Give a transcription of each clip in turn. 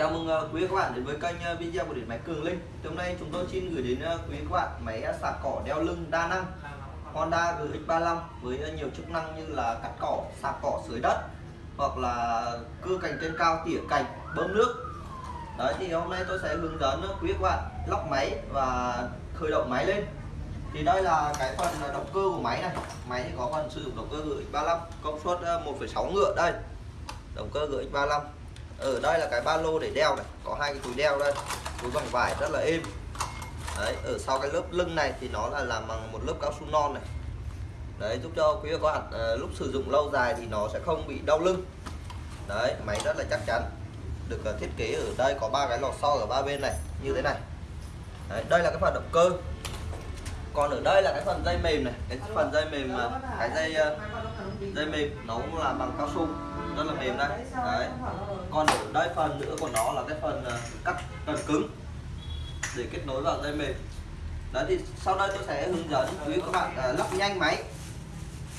Chào mừng ờ, quý các bạn đến với kênh ờ, video của điện máy Cường Linh. Thì hôm nay chúng tôi xin gửi đến ờ, quý các bạn máy sạc cỏ đeo lưng đa năng Honda GX35 với nhiều chức năng như là cắt cỏ, sạc cỏ dưới đất hoặc là cưa cành trên cao tỉa cành, bơm nước. Đấy thì hôm nay tôi sẽ hướng dẫn quý các bạn lóc máy và khởi động máy lên. Thì đây là cái phần động cơ của máy này. Máy thì có phần sử dụng động cơ GX35 công suất 1,6 ngựa đây. Động cơ GX35 ở đây là cái ba lô để đeo này. Có hai cái túi đeo đây. Túi bằng vải rất là êm. Đấy ở sau cái lớp lưng này thì nó là làm bằng một lớp cao su non này. Đấy giúp cho quý vị các bạn à, lúc sử dụng lâu dài thì nó sẽ không bị đau lưng. Đấy máy rất là chắc chắn. Được ờ, thiết kế ở đây có ba cái lò xo ở ba bên này như thế này. Đấy, đây là cái phần động cơ. Còn ở đây là cái phần dây mềm này. Cái phần dây mềm cái dây dây mềm nó cũng là bằng cao su rất là mềm đây. Đấy. Còn ở đây phần nữa của nó là cái phần ờ, cắt phần cứng để kết nối vào dây mềm. Đấy thì sau đây tôi sẽ hướng dẫn quý các bạn à, lắp nhanh máy.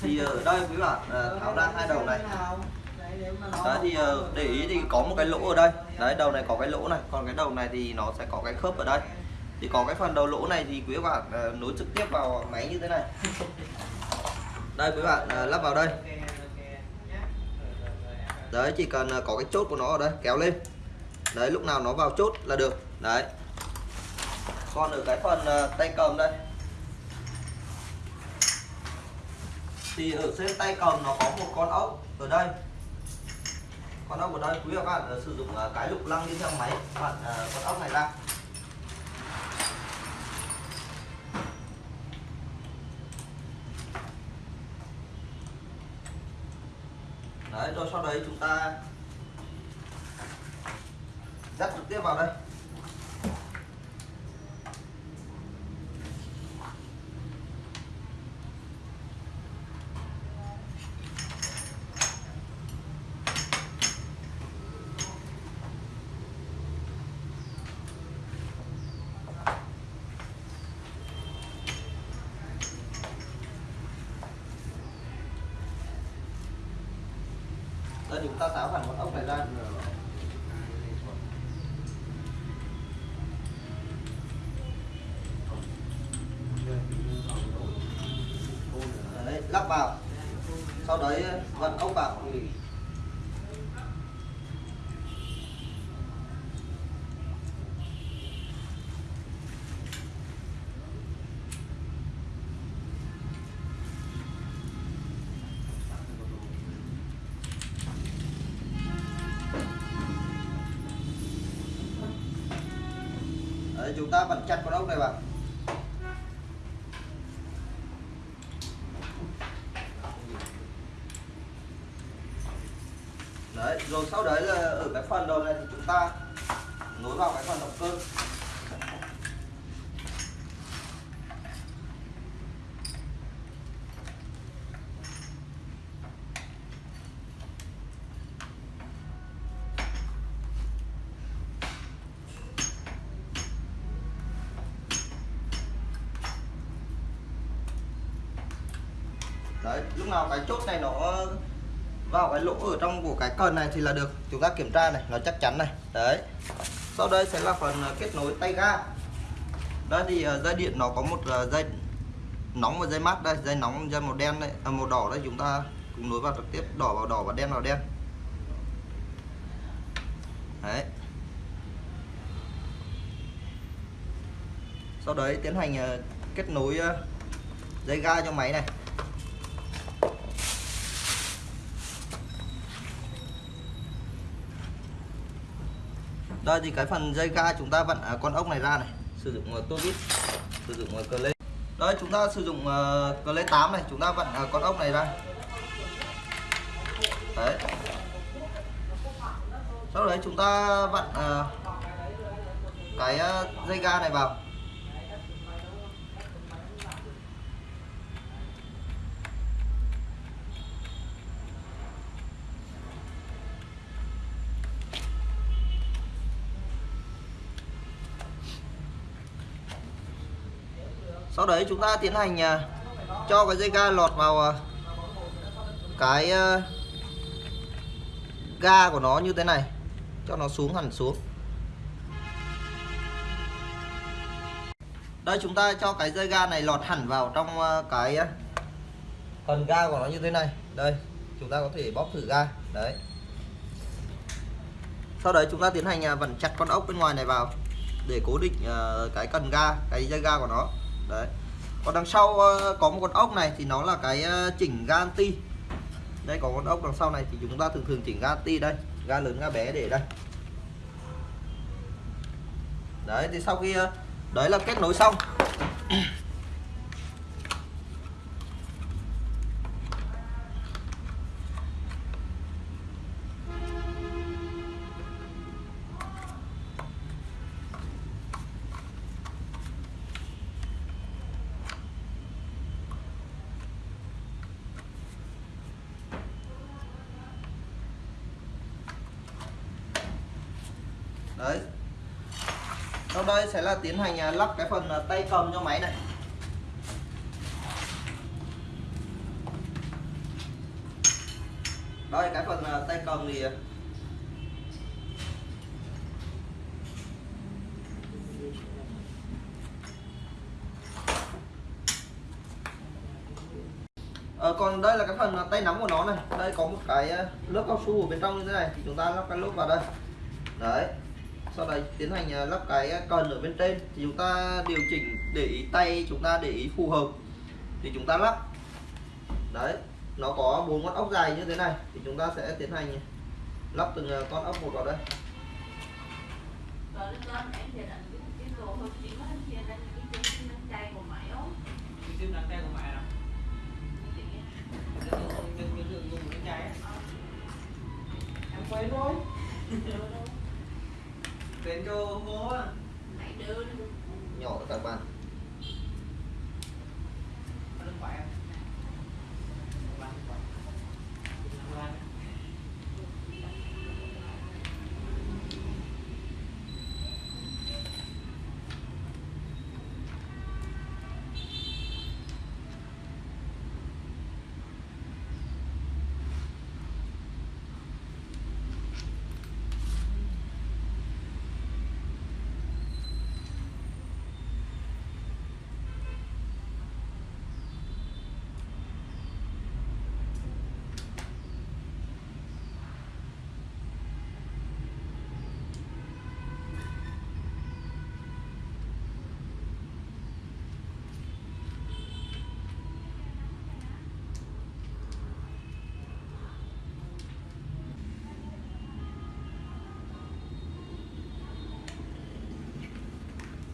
Thì ở đây quý bạn à, tháo ra hai đầu này. Đấy thì à, để ý thì có một cái lỗ ở đây. Đấy đầu này có cái lỗ này còn cái đầu này thì nó sẽ có cái khớp ở đây. Thì có cái phần đầu lỗ này thì quý bạn à, nối trực tiếp vào máy như thế này. Đây quý bạn à, lắp vào đây đấy, chỉ cần ờ, có cái chốt của nó ở đây, kéo lên. Đấy, lúc nào nó vào chốt là được. Đấy. Còn ở cái phần ờ, tay cầm đây. Thì ở trên tay cầm nó có một con ốc ở đây. Con ốc ở đây, quý các bạn ờ, sử dụng cái lục lăng đi theo máy, bạn con ốc này ra. Đấy rồi sau đấy chúng ta dắt trực tiếp vào đây. đây chúng ta tháo hẳn con ốc này ra đấy, lắp vào. Sau đấy ờ, vặn ốc vào. Ừ. Đấy, chúng ta vặn chặt con ốc này vào đấy rồi sau đấy là ở cái phần đầu này thì chúng ta nối vào cái phần động cơ. Đấy, lúc nào cái chốt này nó vào cái lỗ ở trong của cái cần này thì là được. Chúng ta kiểm tra này nó chắc chắn này. Đấy. Sau đây sẽ là phần ờ, kết nối tay ga. Đây thì ờ, dây điện nó có một ờ, dây nóng và dây mát đây. Dây nóng dây màu đen đây à, màu đỏ đây. Chúng ta cùng nối vào trực tiếp đỏ vào đỏ và đen vào đen. Đấy. Sau đấy tiến hành kết nối dây ga cho máy này. Đây thì cái phần dây ga chúng ta vặn à, con ốc này ra này, sử dụng tua tô vít, sử dụng à, cờ lê. Đây chúng ta sử dụng cờ lê 8 này, chúng ta vặn con ốc này ra. Đấy. Sau đấy chúng ta vặn cái dây ga này vào. sau đấy chúng ta tiến hành à, cho cái dây ga lọt vào à, cái à, ga của nó như thế này. Cho nó xuống hẳn xuống. Đây, chúng ta cho cái dây ga này lọt hẳn vào trong cái phần ga của nó như thế này. Đây, chúng ta có thể bóp thử ga. Đấy. Sau đấy chúng ta tiến hành vặn chặt con ốc bên ngoài này vào để cố định cái cần ga, cái dây ga của nó đấy. Còn đằng sau ờ, có một con ốc này thì nó là cái ờ, chỉnh gan ti. Đây, có con ốc đằng sau này thì chúng ta thường thường chỉnh gan ti đây ga lớn ga bé để đây. Đấy, thì sau khi ờ, đấy là kết nối xong. đấy. Sau đây sẽ là tiến hành à, lắp cái phần à, tay cầm cho máy này. Đây cái phần à, tay cầm thì Ờ, còn đây là cái phần tay nắm của nó này. Đây có một cái lớp cao su ở bên trong như thế này. Thì chúng ta lắp cái lốp vào đây. Đấy sau đấy tiến hành à, lắp cái à, cần ở bên trên. Thì chúng ta điều chỉnh để ý tay, chúng ta để ý phù hợp. Thì chúng ta lắp. Đấy, nó có bốn con ốc dài như thế này. Thì chúng ta sẽ tiến hành lắp từng à, con ốc một vào đây. Em quên rồi Đến cho bố Nhỏ các bạn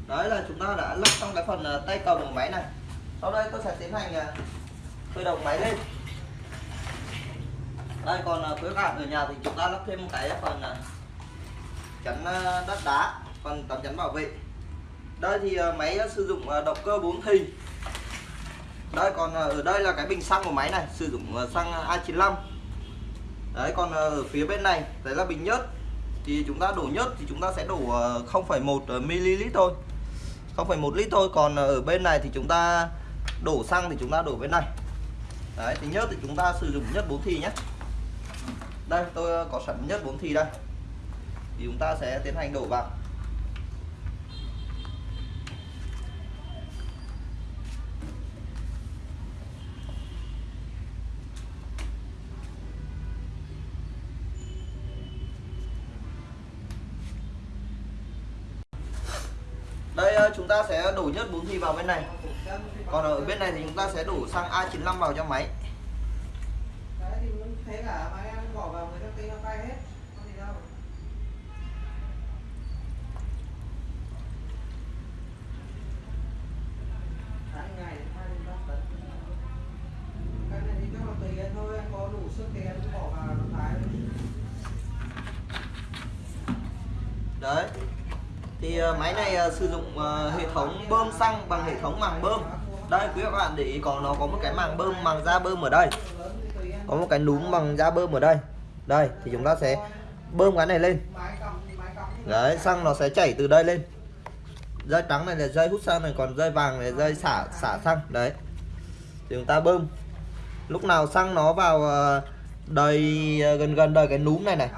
đấy là chúng ta đã lắp xong cái phần ờ, tay cầm của máy này. Sau đây tôi sẽ tiến hành ờ, khởi động máy lên. Đây còn với quý bạn ở nhà thì chúng ta lắp thêm một cái phần ờ, chắn đất đá phần tấm chắn bảo vệ. Đây thì máy sử dụng động cơ 4 thì đây còn ở đây là cái bình xăng của máy này sử dụng xăng A95 đấy còn ở phía bên này đấy là bình nhớt. Thì chúng ta đổ nhớt thì chúng ta sẽ đổ 0,1 ml thôi. 0,1 lít thôi còn ở bên này thì chúng ta đổ xăng thì chúng ta đổ bên này. Đấy thì nhớt thì chúng ta sử dụng nhất 4 thì nhé. Đây tôi có sẵn nhất 4 thì đây. Thì chúng ta sẽ tiến hành đổ vào đây ờ, chúng ta sẽ đổ nhất 4 thì vào bên này. Còn ở bên này thì chúng ta sẽ đổ xăng A95 vào cho máy. Đấy thì uh, máy này uh, sử dụng uh, hệ thống bơm xăng bằng hệ thống màng bơm. Đây quý các bạn để ý có nó có một cái màng bơm màng da bơm ở đây. Có một cái núm bằng da bơm ở đây. Đây thì chúng ta sẽ bơm cái này lên. Đấy xăng nó sẽ chảy từ đây lên. Dây trắng này là dây hút xăng này còn dây vàng là dây xả xả xăng. Đấy. Thì chúng ta bơm. Lúc nào xăng nó vào đầy gần gần đầy cái núm này này.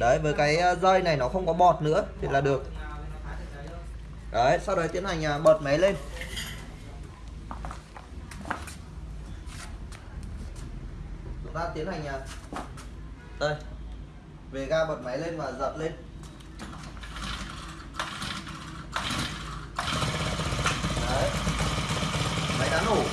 Đấy với cái dây này nó không có bọt nữa thì là được đấy, sau đấy tiến hành à, bật máy lên. Chúng ta tiến hành à, đây. Về ga bật máy lên và dập lên. Đấy. Máy đã nổ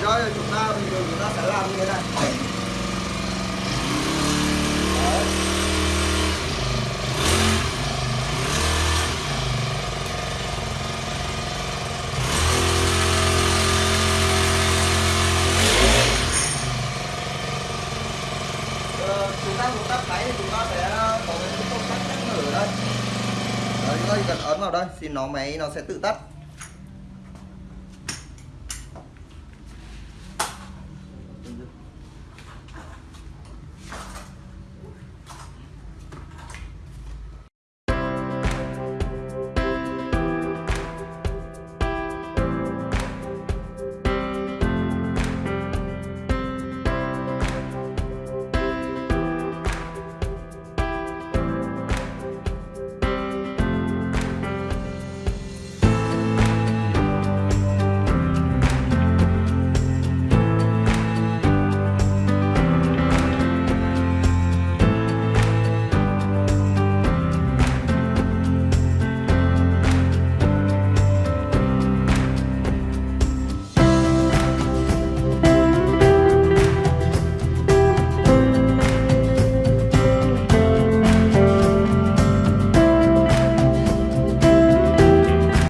Thế đó là chúng ta bình thường chúng ta sẽ làm như thế này. Đấy. Ờ, chúng ta muốn tắt máy thì chúng ta sẽ có cái công tắc nhắc nhở ở đây. Đấy, chúng ta chỉ cần ấn vào đây thì nó máy nó sẽ tự tắt